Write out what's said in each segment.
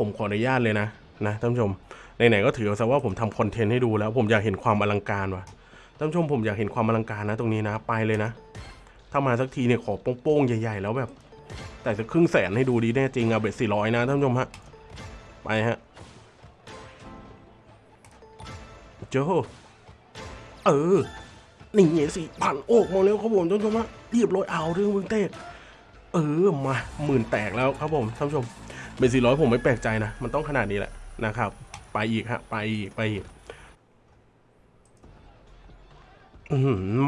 ผมขออนุญาตเลยนะนะท่านผู้ชมไหนๆก็ถือซะว่าผมทำคอนเทนต์ให้ดูแล้ว ผมอยากเห็นความอลังการว่ะท่านผู้ชมผมอยากเห็นความอลังการนะ ตรงนี้นะไปเลยนะ ถ้ามาสักทีเนี่ยขอโป้งๆใหญ่ ๆ แล้วแบบ แต่จะครึ่งแสนให้ดูดีแน่จริงอะเบ็ดสี่ร้อยนะท่านผู้ชมฮะไปฮะเจ้าเออหนี่ไงสี่พันโอกมาแล้วครับผมท่านผู้ชมฮะเรียบร้อยเอาเรื่องมึงเตกเออมาหมื่นแตกแล้วครับผมท่านผู้ชม bet สี่ร้อยผมไม่แปลกใจนะ มันต้องขนาดนี้แหละนะครับ ไปอีกฮะ ไปอีก ไปอีก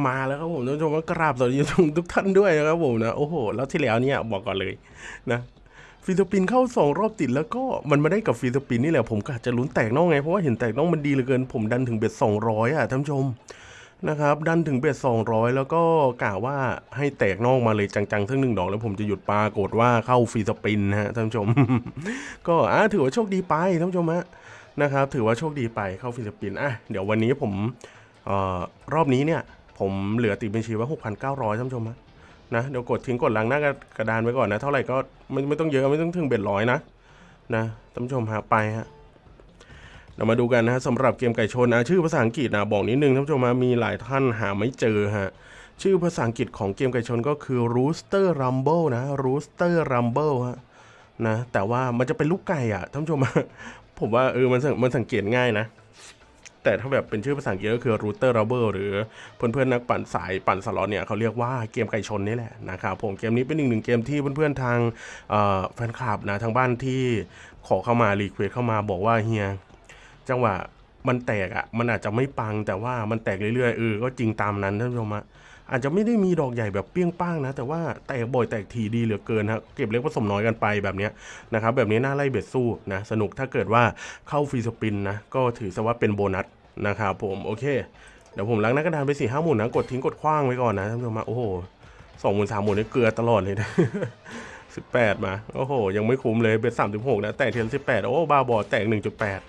มาแล้วครับผมท่านผู้ชมก็กราบสวัสดีทุกท่านด้วยนะครับผมนะ โอ้โห แล้วที่แล้วเนี่ยบอกก่อนเลยนะ free spin เข้าสองรอบติดแล้วก็มันมาได้กับ free spin นี่แหละผมกะจะลุ้นแตกนอกไง เพราะว่าเห็นแตกนอกมันดีเหลือเกิน ผมดันถึง bet สองร้อยอะท่านผู้ชม นะครับดันถึง bet สองร้อยแล้วก็กะว่าให้แตกนอกมาเลยจังๆ สักหนึ่งดอกแล้วผมจะหยุดปรากฏว่าเข้า free spin นะฮะท่านผู้ชม ก็อะถือว่าโชคดีไปท่านผู้ชมฮะนะครับ ถือว่าโชคดีไปเข้า free spin อะเดี๋ยววันนี้ผมเอ่อรอบนี้เนี่ย ผมเหลือติดบัญชีไว้6,900ท่านผู้ชมฮะนะเดี๋ยวกดทิ้งกดหลังหน้ากระดานไว้ก่อนนะ เท่าไหร่ก็ไม่ไม่ต้องเยอะไม่ต้องถึง bet ร้อยนะนะท่านผู้ชมฮะไปฮะ เรามาดูกันนะฮะสำหรับเกมไก่ชนนะชื่อภาษาอังกฤษนะบอกนิดนึงท่านผู้ชมฮะมีหลายท่านหาไม่เจอฮะชื่อภาษาอังกฤษของเกมไก่ชนก็คือ Rooster Rumble นะ Rooster Rumble ฮะนะแต่ว่ามันจะเป็นลูกไก่อะท่านผู้ชมผมว่าเออมันสังมันสังเกตง่ายนะ แต่ถ้าแบบเป็นชื่อภาษาอังกฤษก็คือ router rubber หรือเพื่อนๆนักปั่นสายปั่นสล็อตเนี่ยเขาเรียกว่าเกมไก่ชนนี่แหละนะครับผมเกมนี้เป็นหนึ่งหนึ่งเกมที่เพื่อนๆทางแฟนคลับนะทางบ้านที่ขอเข้ามา request เข้ามาบอกว่าเฮีย จังหวะมันแตกอะ่ะ มันอาจจะไม่ปังแต่ว่ามันแตกเรื่อยๆเออก็จริงตามนั้นท่านผู้ชมอะอาจจะไม่ได้มีดอกใหญ่แบบเปี้ยงป้างนะ แต่ว่าแตกบ่อยแตกทีดีเหลือเกินฮะเก็บเล็กผสมน้อยกันไปแบบนี้นะครับแบบนี้น่าไล่ bet สู้นะสนุกถ้าเกิดว่าเข้า free spin นะก็ถือซะว่าเป็นโบนัสนะครับผมโอเคเดี๋ยวผมล้างหน้ากระดานไปสี่ห้าหมุนนะกดทิ้งกดขว้างไว้ก่อนนะท่านผู้ชมโอ้โหสองหมุนสามหมุนนี่เกลือตลอดเลยนะสิบแปดมา โอ้โห ยังไม่คุ้มเลยเป็นสามสิบหกนะ แตกเทียนสิบแปดโอ้ บ้าบอแตกหนึ่งจุดแปด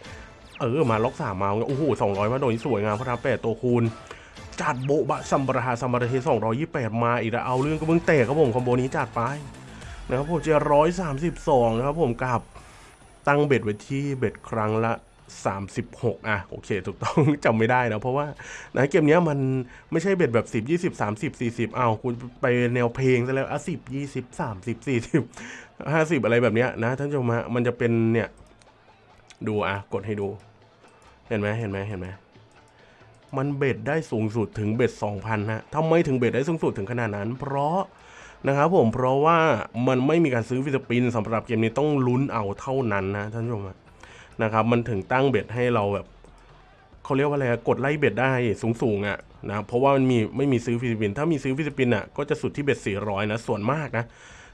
เออมาล็อกสามมาโอ้โหสองร้อยมาโดนสวยงามพระราแปดตัวคูณจัดโบบะซัมบราฮาซัมบราเทสองร้อยยี่แปดมาอีกแล้วเอาเรื่องก็เพิ่งแตกครับผมคอมโบนี้จัดไปนะครับผมจะร้อยสามสิบสองนะครับผมกับตั้งเบ็ดไว้ที่เบ็ดครั้งละ 36 อะ โอเค ถูกต้องจำไม่ได้นะ เพราะว่านะเกมนี้มันไม่ใช่ bet แบบ 10 20 30 40อ้าวคุณไปแนวเพลงซะแล้วอะ10 20 30 40 50 อะไรแบบเนี้ยนะ ท่านผู้ชมฮะมันจะเป็นเนี่ย ดูอะกดให้ดู เห็นไหมเห็นไหมเห็นไหมมัน bet ได้สูงสุดถึง bet 2,000ฮะทำไมถึง bet ได้สูงสุดถึงขนาดนั้น เพราะนะครับผมเพราะว่ามันไม่มีการซื้อ free spin สำหรับเกมนี้ต้องลุ้นเอาเท่านั้นนะท่านผู้ชมนะครับมันถึงตั้ง bet ให้เราแบบเขาเรียกว่าอะไรกดไล่ bet ได้สูงสูงๆอะนะเพราะว่ามันมีไม่มีซื้อ free spin ถ้ามีซื้อ free spin อะก็จะสุดที่ bet 400นะส่วนมากนะ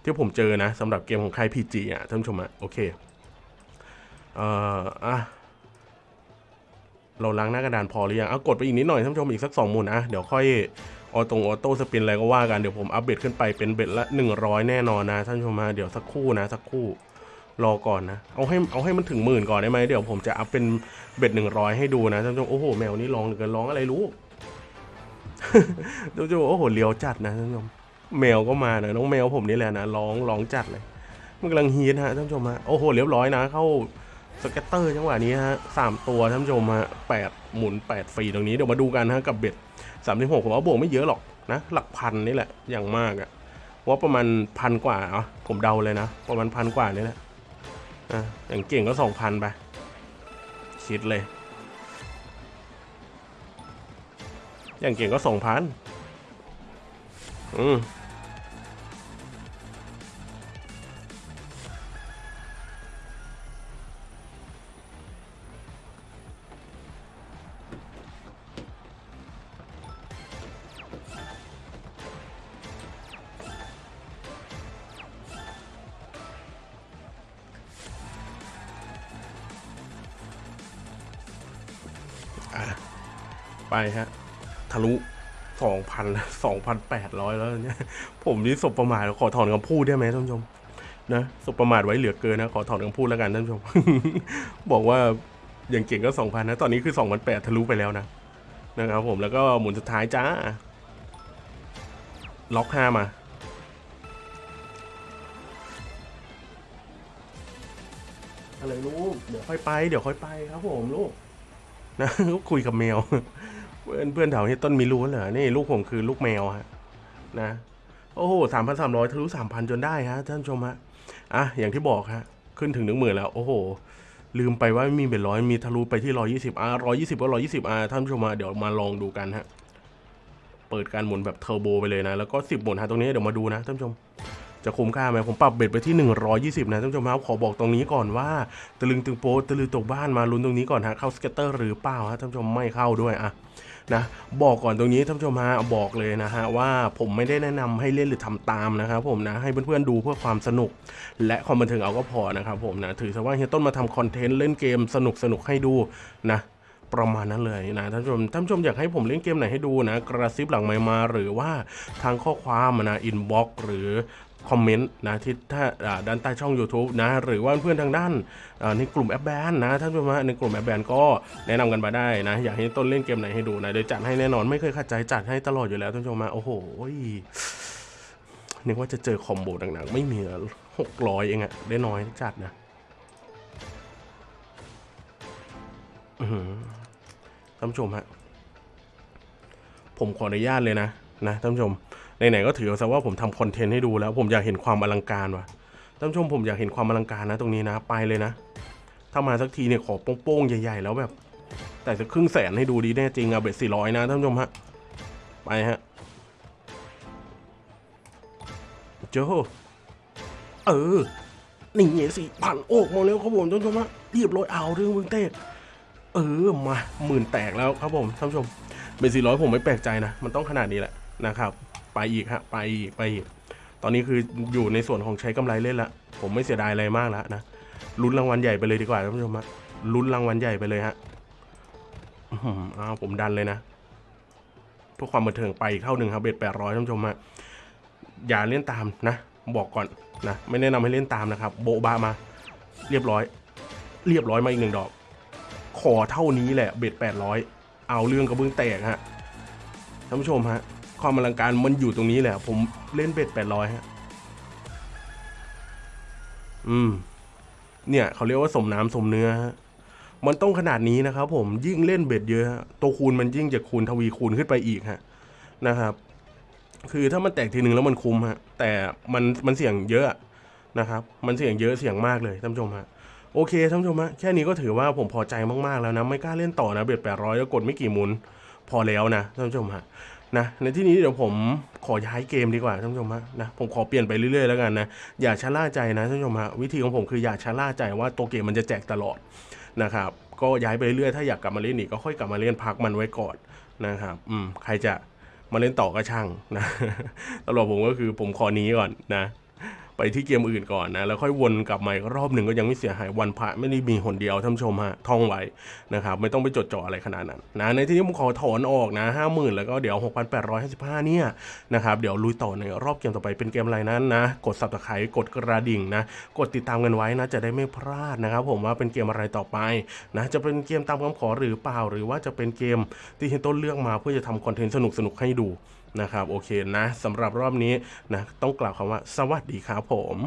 ที่ผมเจอนะสำหรับเกมของค่าย PG อะท่านผู้ชมอะโอเค เอ่ออะเราล้างหน้ากระดานพอหรือยังเอากดไปอีกนิดหน่อยท่านผู้ชมอีกสักสองหมุนนะเดี๋ยวค่อยออตรง auto spin อะไรก็ว่ากันเดี๋ยวผมอัปเดตขึ้นไปเป็น bet ละ 100 แน่นอนนะท่านผู้ชมมาเดี๋ยวสักครู่นะ สักครู่รอก่อนนะ เอาให้เอาให้มันถึงหมื่นก่อนได้ไหมเดี๋ยวผมจะ up เป็น bet 100ให้ดูนะท่านผู้ชมโอ้โหแมวนี่ร้องเหลือเกินร้องอะไรรู้ท่านผู้ชมโอ้โหเลียวจัดนะท่านผู้ชมแมวก็มานะน้องแมวผมนี่แหละนะร้องร้องจัดเลยมันกำลัง heat ฮะท่านผู้ชมฮะโอ้โหเรียบร้อยนะ เข้า scatter จังหวะนี้ฮะสามตัวท่านผู้ชมฮะแปดหมุนแปดฟรีตรงนี้เดี๋ยวมาดูกันฮะกับ bet สามสิบหกผมว่าบวกไม่เยอะหรอกนะหลักพันนี่แหละอย่างมากอะว่าประมาณพันกว่าอะผมเดาเลยนะ ประมาณพันกว่านี่แหละอะอย่างเก่งก็สองพันไปคิดเลย อย่างเก่งก็สองพันอืม ไปฮะ ทะลุสองพันสองพันแปดร้อยแล้วเนี่ย ผมนี่สบประมาทขอถอนคำพูดได้ไหมท่านผู้ชมนะสบประมาทไว้เหลือเกินนะ ขอถอนคำพูดแล้วกันท่านผู้ชม บอกว่าอย่างเก่งก็สองพันนะ ตอนนี้คือสองพันแปดทะลุไปแล้วนะ นะครับผมแล้วก็หมุนสุดท้ายจ้า ล็อกห้ามาออะไรลูก เดี๋ยวค่อยไป เดี๋ยวค่อยไปครับผมลูก นะคุยกับแมว เพื่อนเพื่อนแถวนี้ต้นมีรู้เหรอนี่ลูกผมคือลูกแมวฮะนะโอ้โหสามพันสามร้อยทะลุสามพันจนได้ฮะท่านชมฮะอะอย่างที่บอกฮะขึ้นถึงหนึ่งหมื่นแล้วโอ้โห ลืมไปว่ามีเบ็ดร้อยมีทะลุไปที่ร้อยี่สิบอะร้อยี่สิบก็ร้อยี่สิบอะท่านชมมาเดี๋ยวมาลองดูกันฮะเปิดการหมุนแบบเทอร์โบไปเลยนะ แล้วก็สิบหมุนฮะตรงนี้เดี๋ยวมาดูนะท่านชมจะคุ้มค่าไหมผมปรับเบ็ดไปที่ 120 นะท่านผู้ชมครับขอบอกตรงนี้ก่อนว่าตะลึงตึงโป๊ะตะลือตกบ้านมาลุ้นตรงนี้ก่อนฮะเข้า scatter หรือเปล่าฮะท่านผู้ชมไม่เข้าด้วยอะ นะบอกก่อนตรงนี้ท่านผู้ชมฮะบอกเลยนะฮะว่าผมไม่ได้แนะนำให้เล่นหรือทำตามนะครับผมนะให้เพื่อนๆดูเพื่อความสนุก และความบันเทิงเอาก็พอนะครับผมนะถือซะว่าเฮียต้นมาทำ content เล่นเกมสนุกสนุกๆให้ดูนะประมาณนั้นเลยนะท่านผู้ชมท่านผู้ชมอยากให้ผมเล่นเกมไหนให้ดูนะ กระซิบหลังไมค์มาหรือว่าทางข้อความนะ inbox หรือ คอมเมนต์นะที่ถ้าด้านใต้ช่อง YouTube นะหรือว่าเพื่อนทางด้านในกลุ่มแอปแบนนะท่านผู้ชมในกลุ่มแอปแบนก็แนะนำกันมาได้นะ อยากให้ต้นเล่นเกมไหนให้ดูนะเดี๋ยวจัดให้แน่นอนไม่เคยขัดใจจัดให้ตลอดอยู่แล้วท่านผู้ชมโอ้โหนึกว่าจะเจอคอมโบหนักๆไม่มีหกร้อยเองอะได้น้อยจัดนะท่านผู้ชมฮะผมขออนุญาตเลยนะนะท่านผู้ชม ไหนๆก็ถือซะว่าผมทำคอนเทนต์ให้ดูแล้ว ผมอยากเห็นความอลังการว่ะท่านผู้ชมผมอยากเห็นความอลังการนะตรงนี้นะไปเลยนะ ถ้ามาสักทีเนี่ยขอโป้งๆใหญ่ ๆ แล้วแบบ แต่จะครึ่งแสนให้ดูดีแน่จริงอะเบ็ดสี่ร้อยนะท่านผู้ชมฮะไปฮะเจ้าเออหนี่ไงสี่พันโอกมาแล้วครับผมท่านผู้ชมฮะเรียบร้อยเอาเรื่องมึงเตกเออมาหมื่นแตกแล้วครับผมท่านผู้ชมเบนสี่ร้อยผมไม่แปลกใจนะ มันต้องขนาดนี้แหละนะครับ ไปอีกฮะไปอีกไปอีกตอนนี้คืออยู่ในส่วนของใช้กำไรเล่นละผมไม่เสียดายอะไรมากแล้วนะลุ้นรางวัลใหญ่ไปเลยดีกว่าท่านผู้ชมฮะลุ้นรางวัลใหญ่ไปเลยฮะอื้อหืออ้าวผมดันเลยนะเพื่อความบันเทิงไปอีกเท่าหนึ่งครับเบ็ดแปดร้อยท่านผู้ชมฮะอย่าเล่นตามนะ บอกก่อนนะไม่แนะนำให้เล่นตามนะครับ โบบามา เรียบร้อย เรียบร้อยมาอีกหนึ่งดอก ขอเท่านี้แหละเบ็ดแปดร้อยเอาเรื่องกระเบื้องแตกฮะท่านผู้ชมฮะ ความอลังการมันอยู่ตรงนี้แหละผมเล่นเบ็ดแปดร้อยฮะ อืม เนี่ย เขาเรียกว่าสมน้ำสมเนื้อฮะมันต้องขนาดนี้นะครับ ผมยิ่งเล่นเบ็ดเยอะตัวคูณมันยิ่งจะคูณทวีคูณขึ้นไปอีกฮะ นะครับ คือถ้ามันแตกทีหนึ่งแล้วมันคุ้มฮะ แต่มันมันเสี่ยงเยอะนะครับ มันเสี่ยงเยอะเสี่ยงมากเลยท่านผู้ชมฮะโอเคท่านผู้ชมฮะแค่นี้ก็ถือว่าผมพอใจมากๆแล้วนะ ไม่กล้าเล่นต่อนะเบ็ดแปดร้อยแล้วกดไม่กี่หมุน พอแล้วนะท่านผู้ชมฮะ นะในที่นี้เดี๋ยวผมขอย้ายเกมดีกว่าท่านผู้ชมฮะนะผมขอเปลี่ยนไปเรื่อยๆแล้วกันนะอย่าชะล่าใจนะท่านผู้ชมฮะวิธีของผมคืออย่าชะล่าใจว่าตัวเกมมันจะแจกตลอดนะครับก็ย้ายไปเรื่อยๆถ้าอยากกลับมาเล่นอีกก็ค่อยกลับมาเล่นพักมันไว้ก่อนนะครับอืมใครจะมาเล่นต่อก็ช่างนะตลอดผมก็คือผมขอนี้ก่อนนะ ไปที่เกมอื่นก่อนนะ แล้วค่อยวนกลับมาอีกรอบหนึ่งก็ยังไม่เสียหายวันพระไม่ได้มีหนเดียวท่านชมฮะท่องไว้นะครับไม่ต้องไปจดจ่ออะไรขนาดนั้นนะในที่นี้ผมขอถอนออกนะห้าหมื่นแล้วก็เดี๋ยว6,855เนี่ยนะครับเดี๋ยวลุยต่อในรอบเกมต่อไปเป็นเกมอะไรนั้นนะ กด subscribe กดกระดิ่งนะ กดติดตามกันไว้นะจะได้ไม่พลาดนะครับผมว่าเป็นเกมอะไรต่อไปนะจะเป็นเกมตามคำขอหรือเปล่า หรือว่าจะเป็นเกมที่เฮยต้นเลือกมาเพื่อจะทำคอนเทนต์สนุกๆให้ดูนะครับโอเคนะสำหรับรอบนี้นะต้องกล่าวคำว่าสวัสดีครับผม